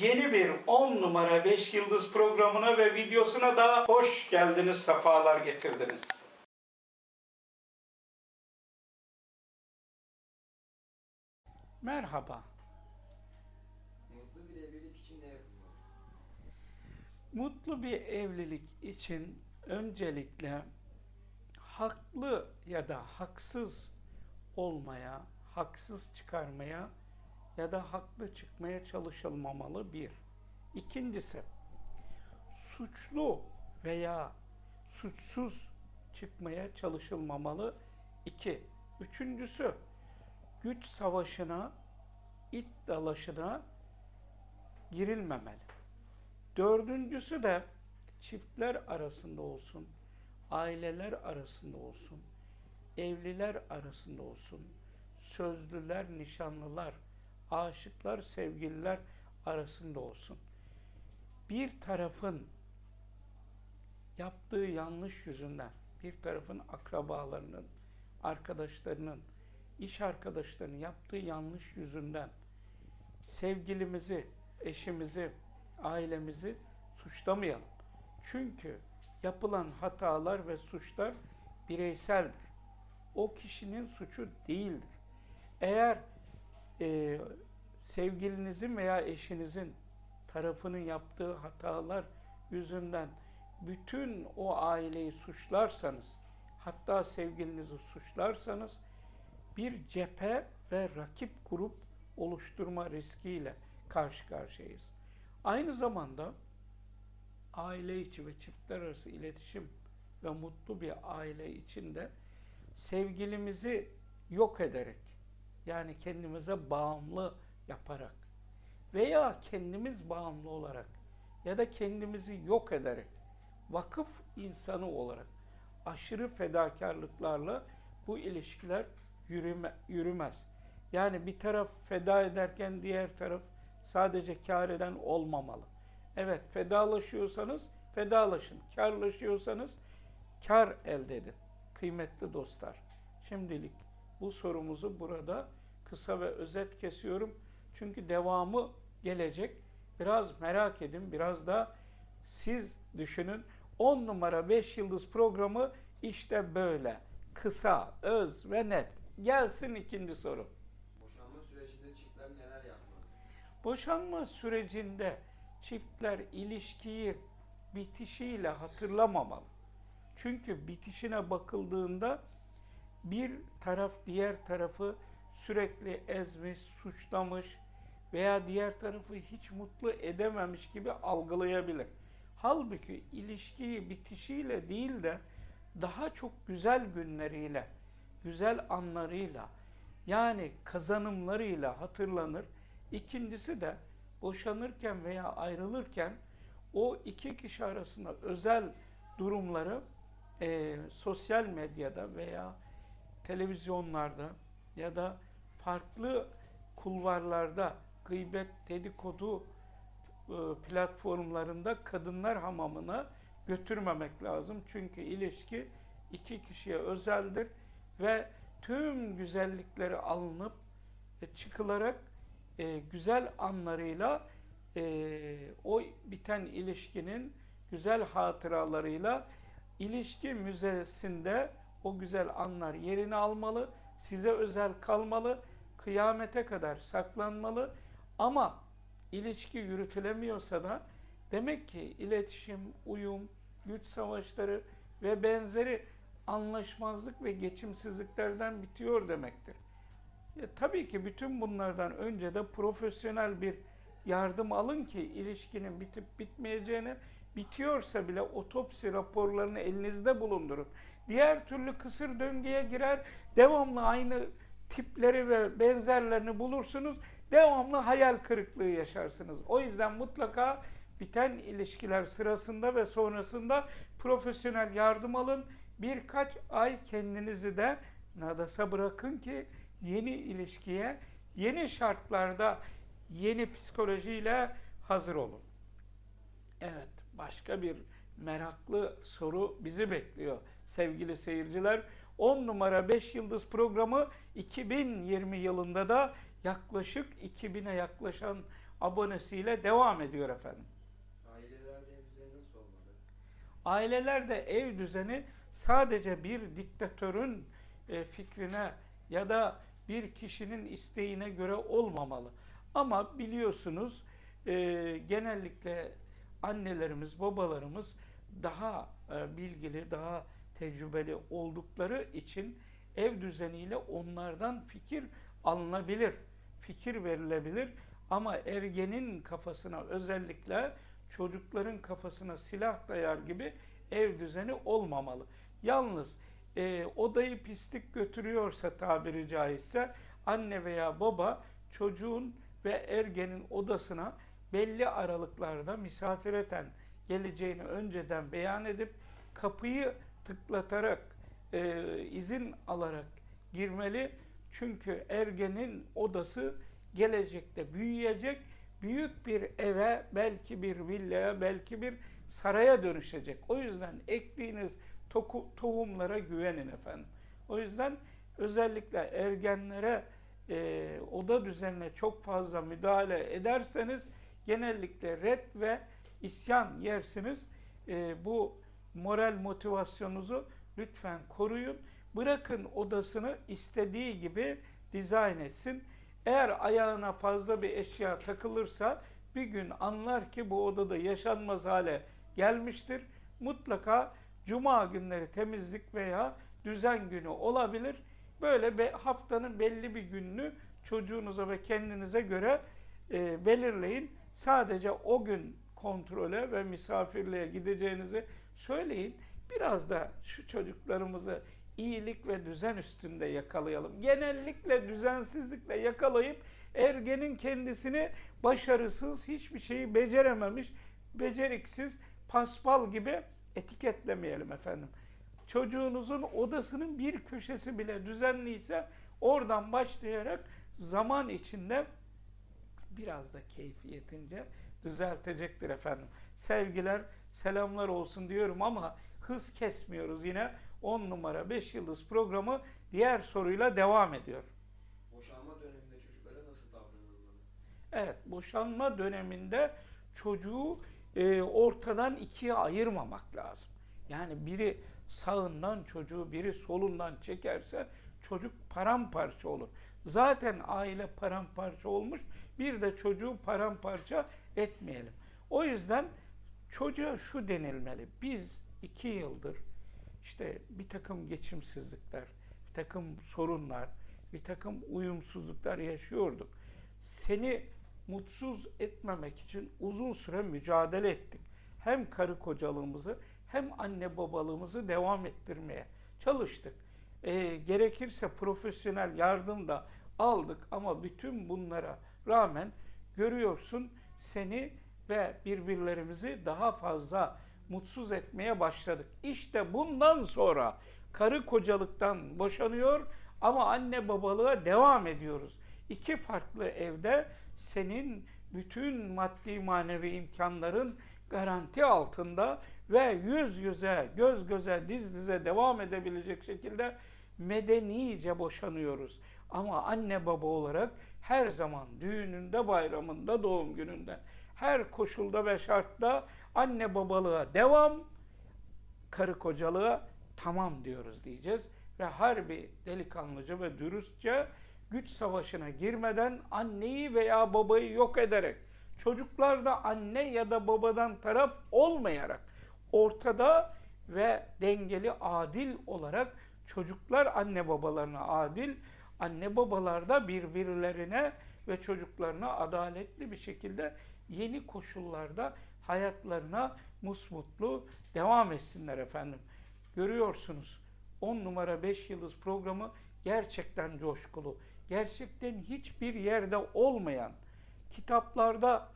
yeni bir 10 numara 5 yıldız programına ve videosuna da hoş geldiniz, sefalar getirdiniz. Merhaba. Mutlu bir evlilik için ne yapılmalı? Mutlu bir evlilik için öncelikle haklı ya da haksız olmaya, haksız çıkarmaya ya da haklı çıkmaya çalışılmamalı bir. İkincisi, suçlu veya suçsuz çıkmaya çalışılmamalı. iki. Üçüncüsü, güç savaşına, it dalaşına girilmemeli. Dördüncüsü de çiftler arasında olsun, aileler arasında olsun, evliler arasında olsun, sözlüler, nişanlılar, aşıklar, sevgililer arasında olsun. Bir tarafın yaptığı yanlış yüzünden, bir tarafın akrabalarının, arkadaşlarının, iş arkadaşlarının yaptığı yanlış yüzünden sevgilimizi, eşimizi, ailemizi suçlamayalım. Çünkü yapılan hatalar ve suçlar bireyseldir. O kişinin suçu değildir. Eğer e, sevgilinizin veya eşinizin tarafının yaptığı hatalar yüzünden bütün o aileyi suçlarsanız, hatta sevgilinizi suçlarsanız bir cephe ve rakip grup oluşturma riskiyle karşı karşıyayız. Aynı zamanda aile içi ve çiftler arası iletişim ve mutlu bir aile içinde sevgilimizi yok ederek yani kendimize bağımlı yaparak veya kendimiz bağımlı olarak ya da kendimizi yok ederek vakıf insanı olarak aşırı fedakarlıklarla bu ilişkiler yürüme, yürümez. Yani bir taraf feda ederken diğer taraf sadece kar eden olmamalı. Evet fedalaşıyorsanız fedalaşın. Karlaşıyorsanız kar elde edin. Kıymetli dostlar. Şimdilik bu sorumuzu burada kısa ve özet kesiyorum. Çünkü devamı gelecek. Biraz merak edin, biraz da siz düşünün. 10 numara 5 yıldız programı işte böyle. Kısa, öz ve net. Gelsin ikinci soru. Boşanma sürecinde çiftler neler yapmalı? Boşanma sürecinde çiftler ilişkiyi bitişiyle hatırlamamalı. Çünkü bitişine bakıldığında bir taraf diğer tarafı sürekli ezmiş, suçlamış veya diğer tarafı hiç mutlu edememiş gibi algılayabilir. Halbuki ilişkiyi bitişiyle değil de daha çok güzel günleriyle, güzel anlarıyla yani kazanımlarıyla hatırlanır. İkincisi de boşanırken veya ayrılırken o iki kişi arasında özel durumları e, sosyal medyada veya televizyonlarda ya da farklı kulvarlarda gıybet, dedikodu e, platformlarında kadınlar hamamına götürmemek lazım. Çünkü ilişki iki kişiye özeldir ve tüm güzellikleri alınıp e, çıkılarak e, güzel anlarıyla o biten ilişkinin güzel hatıralarıyla ilişki müzesinde o güzel anlar yerini almalı, size özel kalmalı, kıyamete kadar saklanmalı ama ilişki yürütülemiyorsa da demek ki iletişim, uyum, güç savaşları ve benzeri anlaşmazlık ve geçimsizliklerden bitiyor demektir. Ya, tabii ki bütün bunlardan önce de profesyonel bir yardım alın ki ilişkinin bitip bitmeyeceğini, bitiyorsa bile otopsi raporlarını elinizde bulundurun. Diğer türlü kısır döngüye girer, devamlı aynı tipleri ve benzerlerini bulursunuz, devamlı hayal kırıklığı yaşarsınız. O yüzden mutlaka biten ilişkiler sırasında ve sonrasında profesyonel yardım alın. Birkaç ay kendinizi de nadasa bırakın ki yeni ilişkiye, yeni şartlarda, yeni psikolojiyle hazır olun. Evet, başka bir meraklı soru bizi bekliyor sevgili seyirciler. 10 numara 5 yıldız programı 2020 yılında da yaklaşık 2000'e yaklaşan abonesiyle devam ediyor efendim. Ailelerde ev düzeni nasıl olmalı? Ailelerde ev düzeni sadece bir diktatörün e, fikrine ya da bir kişinin isteğine göre olmamalı. Ama biliyorsunuz e, genellikle annelerimiz, babalarımız daha e, bilgili, daha tecrübeli oldukları için ev düzeniyle onlardan fikir alınabilir, fikir verilebilir. Ama ergenin kafasına özellikle çocukların kafasına silah dayar gibi ev düzeni olmamalı. Yalnız e, odayı pislik götürüyorsa tabiri caizse anne veya baba çocuğun ve ergenin odasına belli aralıklarda misafireten geleceğini önceden beyan edip kapıyı tıklatarak e, izin alarak girmeli. Çünkü ergenin odası gelecekte büyüyecek, büyük bir eve, belki bir villaya, belki bir saraya dönüşecek. O yüzden ektiğiniz toku, tohumlara güvenin efendim. O yüzden özellikle ergenlere e, oda düzenine çok fazla müdahale ederseniz genellikle red ve isyan yersiniz. E, bu moral motivasyonunuzu lütfen koruyun. Bırakın odasını istediği gibi dizayn etsin. Eğer ayağına fazla bir eşya takılırsa bir gün anlar ki bu odada yaşanmaz hale gelmiştir. Mutlaka cuma günleri temizlik veya düzen günü olabilir. Böyle be, haftanın belli bir gününü çocuğunuza ve kendinize göre e, belirleyin. Sadece o gün kontrole ve misafirliğe gideceğinizi söyleyin. Biraz da şu çocuklarımızı iyilik ve düzen üstünde yakalayalım. Genellikle düzensizlikle yakalayıp ergenin kendisini başarısız, hiçbir şeyi becerememiş, beceriksiz, paspal gibi etiketlemeyelim efendim. Çocuğunuzun odasının bir köşesi bile düzenliyse oradan başlayarak zaman içinde biraz da keyfiyetince düzeltecektir efendim. Sevgiler, selamlar olsun diyorum ama hız kesmiyoruz yine. 10 numara 5 yıldız programı diğer soruyla devam ediyor. Boşanma döneminde çocuklara nasıl davranılmalı? Evet, boşanma döneminde çocuğu e, ortadan ikiye ayırmamak lazım. Yani biri sağından çocuğu, biri solundan çekerse çocuk paramparça olur. Zaten aile paramparça olmuş, bir de çocuğu paramparça etmeyelim. O yüzden çocuğa şu denilmeli. Biz iki yıldır işte bir takım geçimsizlikler, bir takım sorunlar, bir takım uyumsuzluklar yaşıyorduk. Seni mutsuz etmemek için uzun süre mücadele ettik. Hem karı kocalığımızı hem anne babalığımızı devam ettirmeye çalıştık. E, gerekirse profesyonel yardım da aldık ama bütün bunlara rağmen görüyorsun seni ve birbirlerimizi daha fazla mutsuz etmeye başladık. İşte bundan sonra karı kocalıktan boşanıyor ama anne babalığa devam ediyoruz. İki farklı evde senin bütün maddi manevi imkanların garanti altında ve yüz yüze, göz göze, diz dize devam edebilecek şekilde medenice boşanıyoruz. Ama anne baba olarak her zaman düğününde, bayramında, doğum gününde, her koşulda ve şartta anne babalığa devam, karı kocalığa tamam diyoruz diyeceğiz. Ve harbi delikanlıca ve dürüstçe güç savaşına girmeden anneyi veya babayı yok ederek, çocuklar da anne ya da babadan taraf olmayarak ortada ve dengeli adil olarak çocuklar anne babalarına adil, anne babalar da birbirlerine ve çocuklarına adaletli bir şekilde yeni koşullarda hayatlarına musmutlu devam etsinler efendim. Görüyorsunuz 10 numara 5 yıldız programı gerçekten coşkulu. Gerçekten hiçbir yerde olmayan, kitaplarda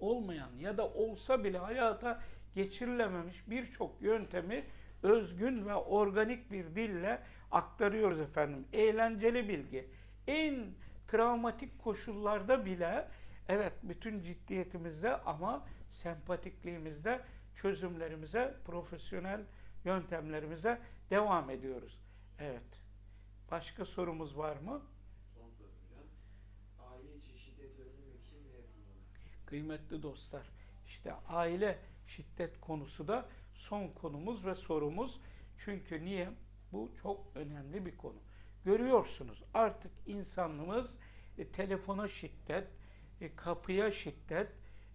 olmayan ya da olsa bile hayata geçirilememiş birçok yöntemi özgün ve organik bir dille aktarıyoruz efendim. Eğlenceli bilgi. En travmatik koşullarda bile evet bütün ciddiyetimizde ama sempatikliğimizde çözümlerimize, profesyonel yöntemlerimize devam ediyoruz. Evet. Başka sorumuz var mı? Son soru hocam. Aile içi şiddet önlemek için ne yapılmalı? kıymetli dostlar. İşte aile şiddet konusu da son konumuz ve sorumuz. Çünkü niye? Bu çok önemli bir konu. Görüyorsunuz artık insanlığımız e, telefona şiddet, e, kapıya şiddet,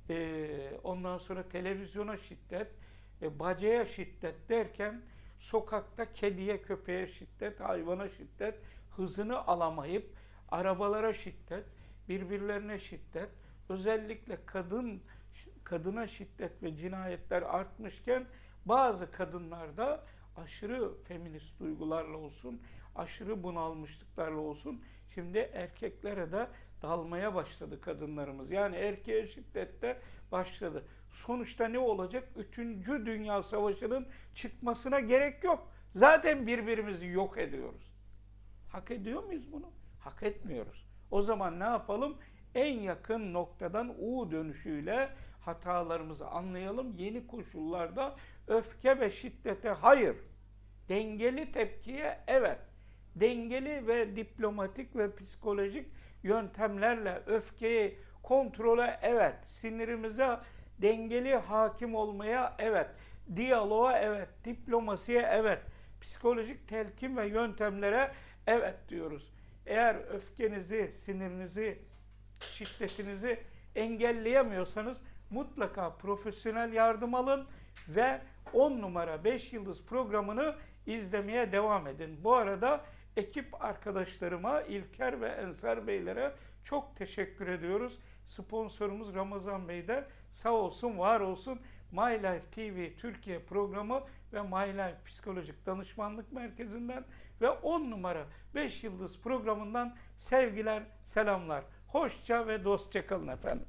e, ondan sonra televizyona şiddet, e, bacaya şiddet derken sokakta kediye, köpeğe şiddet, hayvana şiddet, hızını alamayıp arabalara şiddet, birbirlerine şiddet, özellikle kadın kadına şiddet ve cinayetler artmışken bazı kadınlarda aşırı feminist duygularla olsun, aşırı bunalmışlıklarla olsun şimdi erkeklere de dalmaya başladı kadınlarımız. Yani erkeğe şiddette başladı. Sonuçta ne olacak? Üçüncü Dünya Savaşı'nın çıkmasına gerek yok. Zaten birbirimizi yok ediyoruz. Hak ediyor muyuz bunu? Hak etmiyoruz. O zaman ne yapalım? En yakın noktadan U dönüşüyle hatalarımızı anlayalım. Yeni koşullarda öfke ve şiddete hayır. Dengeli tepkiye evet. Dengeli ve diplomatik ve psikolojik yöntemlerle öfkeyi kontrole evet. Sinirimize dengeli hakim olmaya evet. Diyaloğa evet. Diplomasiye evet. Psikolojik telkin ve yöntemlere evet diyoruz. Eğer öfkenizi, sinirinizi, şiddetinizi engelleyemiyorsanız mutlaka profesyonel yardım alın ve 10 numara 5 yıldız programını izlemeye devam edin. Bu arada ekip arkadaşlarıma İlker ve Ensar Beylere çok teşekkür ediyoruz. Sponsorumuz Ramazan Bey de sağ olsun, var olsun. My Life TV Türkiye programı ve My Life Psikolojik Danışmanlık Merkezi'nden ve 10 numara 5 yıldız programından sevgiler, selamlar. Hoşça ve dostça kalın efendim.